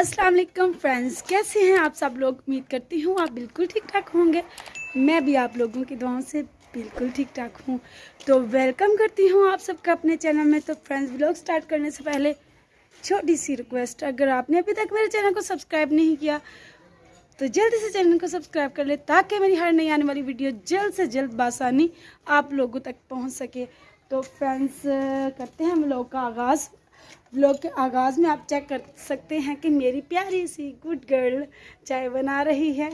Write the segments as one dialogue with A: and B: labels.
A: अस्सलाम वालेकुम फ्रेंड्स, कैसे हैं आप सब लोग? उम्मीद करती हूँ आप बिल्कुल ठीक ठाक होंगे। मैं भी आप लोगों की दुआओं से बिल्कुल ठीक ठाक हूँ। तो वेलकम करती हूँ आप सबका अपने चैनल में। तो फ्रेंड्स ब्लॉग स्टार्ट करने से पहले छोटी सी रिक्वेस्ट अगर आपने अभी तक मेरे चैनल को सब्सक्राइब नहीं किया तो जल्दी से चैनल को सब्सक्राइब कर ले, ताकि मेरी हर नई आने वाली वीडियो जल्द से जल्द बासानी आप लोगों तक पहुँच सके। तो फ्रेंड्स करते हैं हम लोग का आगाज़। ब्लॉग के आगाज़ में आप चेक कर सकते हैं कि मेरी प्यारी सी गुड गर्ल चाय बना रही है।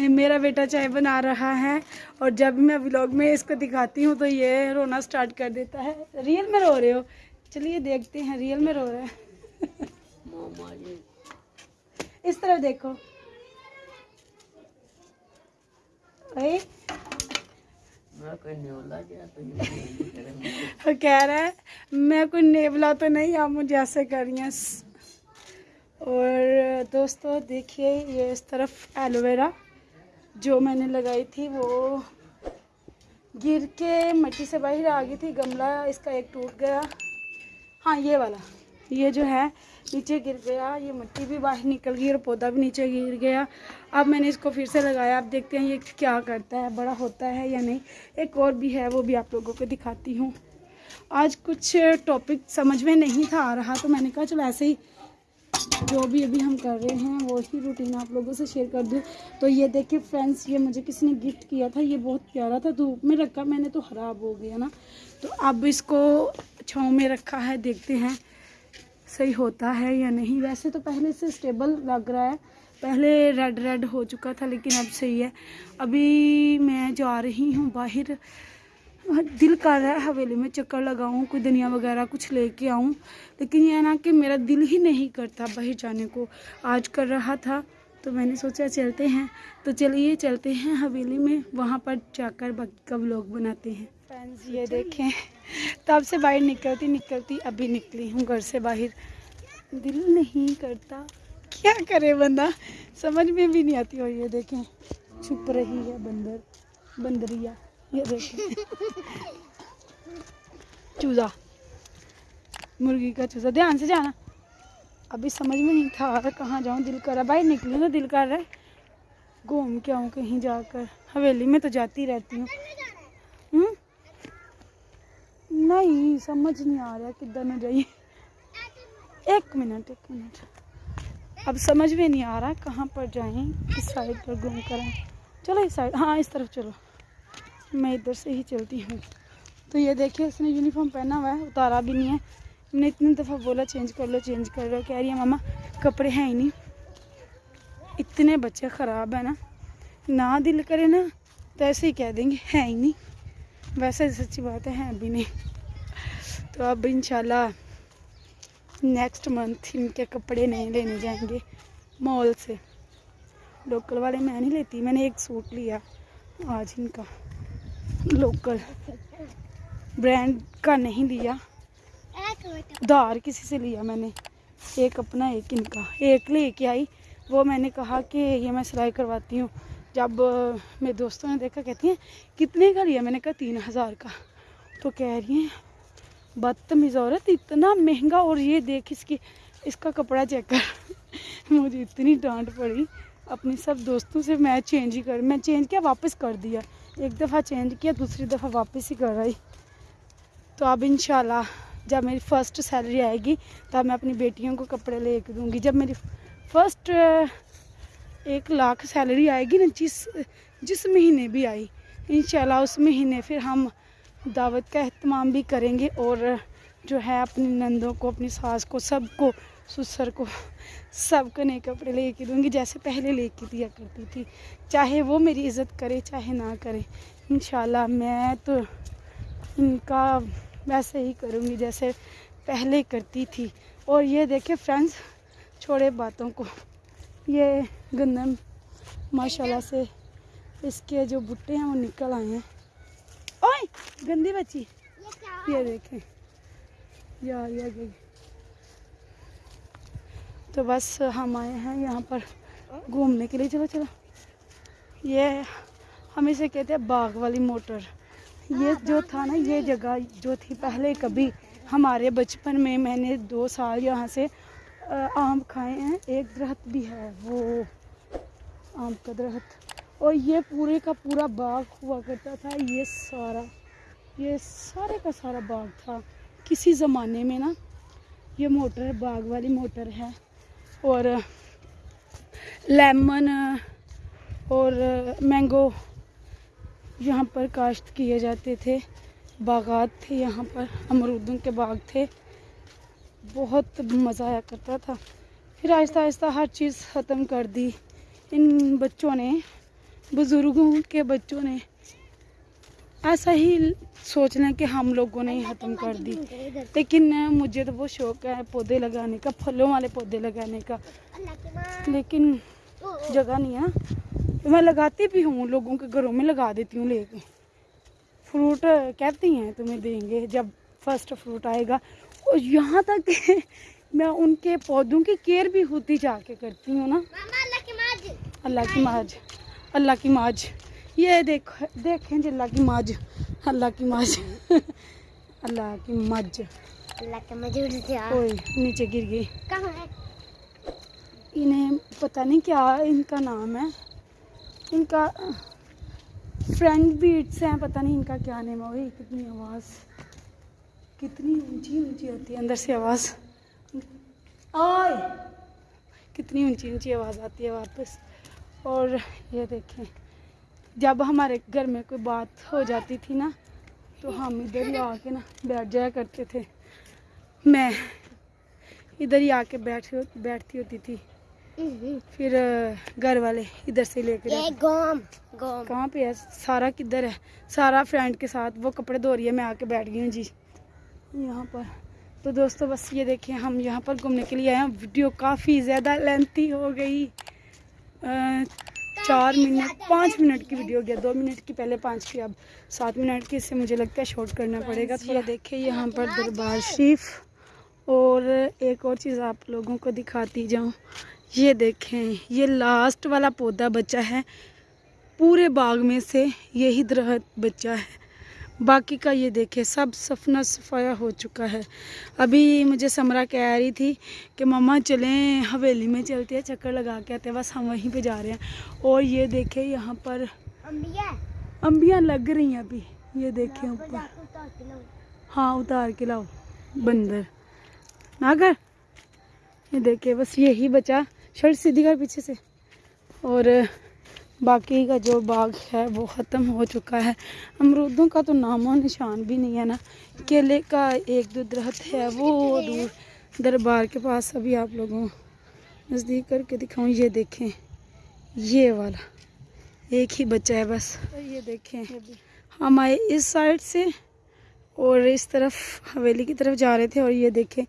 A: मेरा बेटा चाय बना रहा है और जब मैं व्लॉग में इसको दिखाती हूँ तो ये रोना स्टार्ट कर देता है। रियल में रो रहे हो? चलिए देखते हैं रियल में रो रहा है। इस तरफ़ देखो। वो कह रहा है, मैं कोई नेवला तो नहीं, आप मुझे ऐसे करिए और दोस्तों, देखिए, ये इस तरफ़ एलोवेरा जो मैंने लगाई थी, वो गिर के मिट्टी से बाहर आ गई थी, गमला इसका एक टूट गया। हाँ ये वाला, ये जो है नीचे गिर गया, ये मिट्टी भी बाहर निकल गई और पौधा भी नीचे गिर गया। अब मैंने इसको फिर से लगाया अब देखते हैं ये क्या करता है, बड़ा होता है या नहीं। एक और भी है, वो भी आप लोगों को दिखाती हूँ। आज कुछ टॉपिक समझ में नहीं था, आ रहा तो मैंने कहा चलो ऐसे ही जो भी अभी हम कर रहे हैं, वो ही रूटीन आप लोगों से शेयर कर दूँ। तो ये देखिए फ्रेंड्स ये मुझे किसी ने गिफ्ट किया था, ये बहुत प्यारा था, धूप में रखा मैंने तो ख़राब हो गया ना। तो अब इसको छाँव में रखा है, देखते हैं। सही होता है या नहीं। वैसे तो पहले से स्टेबल लग रहा है। पहले रेड रेड हो चुका था, लेकिन अब सही है। अभी मैं जा रही हूँ बाहर। दिल कर रहा है हवेली में चक्कर लगाऊँ, कोई धनिया वगैरह कुछ लेके आऊँ। लेकिन यह ना कि मेरा दिल ही नहीं करता बाहर जाने को। आज कर रहा था तो मैंने सोचा चलते हैं। तो चलिए चलते हैं हवेली में। वहाँ पर जाकर बाकी का बनाते हैं। फ्रेंड्स ये देखें। तब से बाहर निकलती निकलती, अभी निकली हूँ घर से बाहर। दिल नहीं करता। क्या करे बंदा? समझ में भी नहीं आती। और ये देखें, छुप रही है बंदर, बंदरिया। ये देखें। चूज़ा। मुर्गी का चूज़ा। ध्यान से जाना। अभी समझ में नहीं था कहाँ जाऊँ। दिल कर रहा बाहर निकली तो दिल कर रहा है। घूम के आऊँ कहीं जाकर। हवेली में तो जाती रहती हूँ। हम्म? नहीं समझ नहीं आ रहा किधर न जाइए एक मिनट एक मिनट। अब समझ में नहीं आ रहा कहाँ पर जाएँ किस साइड पर घूम कर आए। चलो इस साइड हाँ इस तरफ़ चलो। मैं इधर से ही चलती हूँ। तो ये देखिए उसने यूनिफॉर्म पहना हुआ है उतारा भी नहीं है। मैंने इतनी दफ़ा बोला चेंज कर लो चेंज कर लो। कह रही है मामा कपड़े हैं ही नहीं। इतने बच्चे ख़राब है ना। ना दिल करे ना तो ऐसे ही कह देंगे है ही नहीं। वैसे सच्ची बात है, अभी नहीं। तो अब इंशाल्लाह नेक्स्ट मंथ इनके कपड़े नहीं लेने जाएँगे मॉल से। लोकल वाले मैं नहीं लेती, मैंने एक सूट लिया आज इनका। लोकल ब्रांड का नहीं लिया। उधार किसी से लिया मैंने। एक अपना, एक इनका। एक लेके आई। वो मैंने कहा कि ये मैं सिलाई करवाती हूँ। जब मेरे दोस्तों ने देखा, कहती हैं, कितने का लिया? मैंने कहा, तीन हज़ार का। तो कह रही हैं बदतमीज़ औरत, इतना महँगा और ये देख इसकी, इसका कपड़ा चेक कर। मुझे इतनी डांट पड़ी। अपने सब दोस्तों से मैं चेंज ही कर, मैं चेंज किया, वापस कर दिया। एक दफ़ा चेंज किया, दूसरी दफ़ा वापस ही कर रही तो अब इन जब मेरी फ़र्स्ट सैलरी आएगी, तब मैं अपनी बेटियों को कपड़े ले दूँगी। जब मेरी फ़र्स्ट एक लाख सैलरी आएगी ना, जिस जिस महीने भी आई इन उस महीने फिर हम दावत का अहतमाम भी करेंगे और जो है अपनी नंदों को, अपनी सास को, सबको, ससुर को, सबको नए कपड़े लेके दूँगी, जैसे पहले लेके दिया करती थी। चाहे वो मेरी इज़्ज़त करे, चाहे ना करे इन मैं तो इनका वैसे ही करूँगी जैसे पहले करती थी। और ये देखे फ्रेंड्स, छोड़े बातों को, ये गंदम, माशाल्लाह से, इसके जो बुट्टे हैं वो निकल आए हैं। ओए गंदी बच्ची। ये देखें। यार ये गई तो बस हम आए हैं यहाँ पर घूमने के लिए। चलो चलो। ये हम इसे कहते हैं बाग वाली मोटर। ये जो था ना ये जगह जो थी पहले कभी हमारे बचपन में मैंने दो साल यहाँ से आम खाए हैं। एक दरख्त भी है वो आम का दरख्त। और ये पूरे का पूरा बाग हुआ करता था, ये सारा, ये सारे का सारा बाग था। किसी ज़माने में ना, ये मोटर, बाग वाली मोटर है। और, लेमन, और मैंगो यहाँ पर काश्त किए जाते थे। बागात थे यहाँ पर, अमरूदों के बाग थे। बहुत मज़ा आया करता था। फिर आहिस्ता आहिस्ता हर चीज़ ख़त्म कर दी। इन बच्चों ने बुज़ुर्गों के बच्चों ने ऐसा ही सोच लें कि हम लोगों ने ही ख़त्म कर दी। लेकिन मुझे तो बहुत शौक है पौधे लगाने का फलों वाले पौधे लगाने का। लेकिन जगह नहीं है ना। मैं लगाती भी हूँ लोगों के घरों में लगा देती हूँ लेके। फ्रूट कहती हैं तुम्हें देंगे जब फ़र्स्ट फ्रूट आएगा। और यहाँ तक मैं उनके पौधों की केयर भी होती जाके करती हूँ ना। अल्लाह की माज अल्लाह की माज। ये देख देखें जी अल्लाह की माज। अल्लाह की माज। अल्लाह की मज।
B: अल्लाह के
A: ओए नीचे गिर गई।
B: कहाँ है?
A: इन्हें पता नहीं क्या इनका नाम है। इनका फ्रेंड बीट्स हैं पता नहीं इनका क्या नेम है। वही कितनी आवाज़। कितनी ऊँची ऊँची आती है अंदर से आवाज़। ओए कितनी ऊँची ऊँची आवाज़ आती है वापस। और ये देखें जब हमारे घर में कोई बात हो जाती थी ना तो हम इधर ही आके ना बैठ जाया करते थे। मैं इधर ही आके बैठ बैठती होती थी। फिर घर वाले इधर से लेकर कहाँ पे है? सारा किधर है? सारा फ्रेंड के साथ वो कपड़े धो रही है मैं आके बैठ गई हूँ जी। यहाँ पर। तो दोस्तों बस ये देखें हम यहाँ पर घूमने के लिए आए हैं। वीडियो काफ़ी ज़्यादा लेंथी हो गई। चार मिनट पाँच मिनट की वीडियो हो गया दो मिनट की पहले पाँच की अब सात मिनट की इससे मुझे लगता है शॉर्ट करना पड़ेगा। थोड़ा देखें यहाँ पर दरबार शरीफ और एक और चीज़ आप लोगों को दिखाती जाऊँ। ये देखें ये लास्ट वाला पौधा बचा है पूरे बाग में से यही दरख्त बचा है। बाकी का ये देखे सब सफना सफाया हो चुका है। अभी मुझे समरा कह रही थी कि मम्मा चलें हवेली में चलते हैं चक्कर लगा के आते हैं बस हम वहीं पे जा रहे हैं। और ये देखे यहाँ पर
B: अंबिया।
A: अम्बियाँ लग रही हैं अभी ये देखे ऊपर। हाँ उतार के लाओ बंदर। ना कर ये देखे बस यही बचा शर्ट सीधी कर पीछे से। और बाकी का जो बाग है वो ख़त्म हो चुका है। अमरूदों का तो नामो निशान भी नहीं है ना। केले का एक दो दरख्त है, वो दूर दरबार के पास अभी आप लोगों नज़दीक करके दिखाऊँ, ये देखें, ये वाला, एक ही बच्चा है बस। ये देखें, हम आए इस साइड से और इस तरफ़ हवेली की तरफ़ जा रहे थे और ये देखें,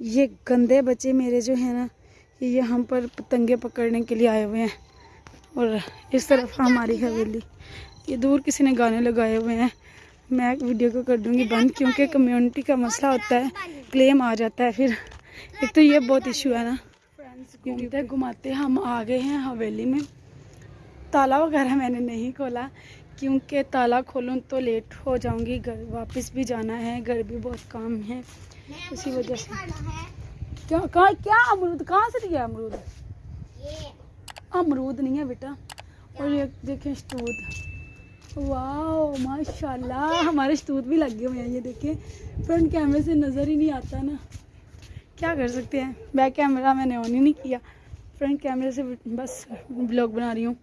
A: ये गंदे बच्चे मेरे जो हैं ना, ये हम पर पतंगे पकड़ने के लिए आए हुए हैं। और इस तरफ़ हमारी हवेली। ये दूर किसी ने गाने लगाए हुए हैं। मैं वीडियो को कर दूँगी बंद क्योंकि कम्युनिटी का मसला होता है। क्लेम आ जाता है फिर। एक तो ये बहुत इशू है ना। घूमते घुमाते हम आ गए हैं हवेली में। ताला वगैरह मैंने नहीं खोला। क्योंकि ताला खोलूँ तो लेट हो जाऊँगी। घर वापस भी जाना है। घर भी बहुत काम है। उसी वजह से। क्या, कहाँ, क्या अमरूद? कहाँ से दिया अमरूद? अमरूद नहीं है बेटा। और ये देखें शतूत वाह माशाल्लाह, हमारे शतूत भी लगे हुए हैं, ये देखें। फ्रंट कैमरे से नज़र ही नहीं आता ना। क्या कर सकते हैं? बैक कैमरा मैंने ऑन ही नहीं किया। फ्रंट कैमरे से बस ब्लॉग बना रही हूँ।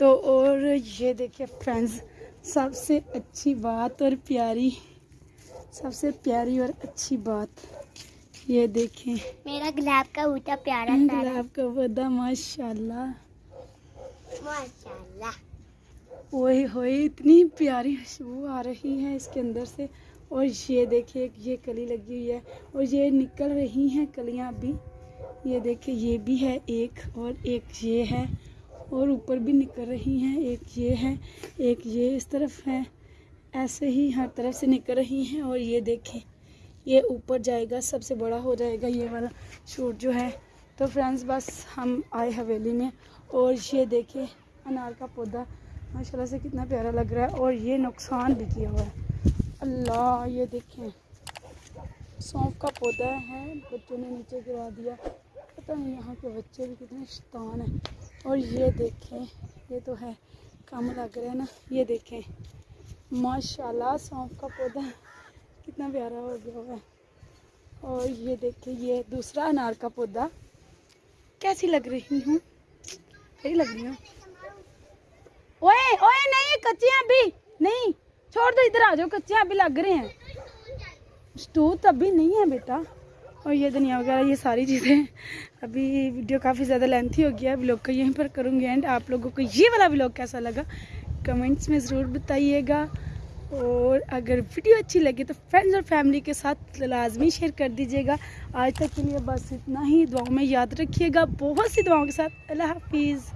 A: तो और ये देखिए फ्रेंड्स सबसे अच्छी बात और प्यारी, सबसे प्यारी और अच्छी बात। ये देखें।
B: मेरा गुलाब का बूटा प्यारा
A: गुलाब का पौधा माशाल्लाह।
B: माशाल्लाह।
A: ओए होए इतनी प्यारी खुशबू आ रही है इसके अंदर से। और ये देखिए ये कली लगी हुई है। और ये निकल रही हैं कलियाँ अभी ये देखिए ये भी है एक और एक ये है। और ऊपर भी निकल रही हैं एक ये है एक ये इस तरफ़ है। ऐसे ही हर तरफ़ से निकल रही हैं। और ये देखें ये ऊपर जाएगा, सबसे बड़ा हो जाएगा ये वाला शूट जो है। तो फ्रेंड्स बस हम आए हवेली में और ये देखिए अनार का पौधा। माशाल्लाह से कितना प्यारा लग रहा है और ये नुकसान भी किया हुआ है। अल्लाह, ये देखें। सौंफ का पौधा है, बच्चों ने नीचे गिरा दिया। पता नहीं यहाँ के बच्चे भी कितने शैतान हैं। और ये देखें, ये तो है, कम लग रहा है ना। ये देखें, माशाल्लाह सौंफ का पौधा। कितना प्यारा हो गया है। और ये देखिए, ये दूसरा अनार का पौधा। कैसी लग रही हूँ? सही लग रही हूँ। ओए ओए, नहीं कच्चियाँ अभी नहीं, छोड़ दो, इधर आ जाओ, कच्चियाँ अभी लग रहे हैं। स्टोव तो अभी नहीं है बेटा। और ये धनिया वगैरह, ये सारी चीज़ें। अभी वीडियो काफ़ी ज़्यादा लेंथी हो गया ब्लॉग का यहीं पर करूँगी एंड आप लोगों को ये वाला ब्लॉग कैसा लगा, कमेंट्स में ज़रूर बताइएगा। और अगर वीडियो अच्छी लगी तो फ्रेंड्स और फैमिली के साथ लाजमी शेयर कर दीजिएगा। आज तक के लिए बस इतना ही। दुआओं में याद रखिएगा। बहुत सी दुआओं के साथ। अल्लाह हाफिज़।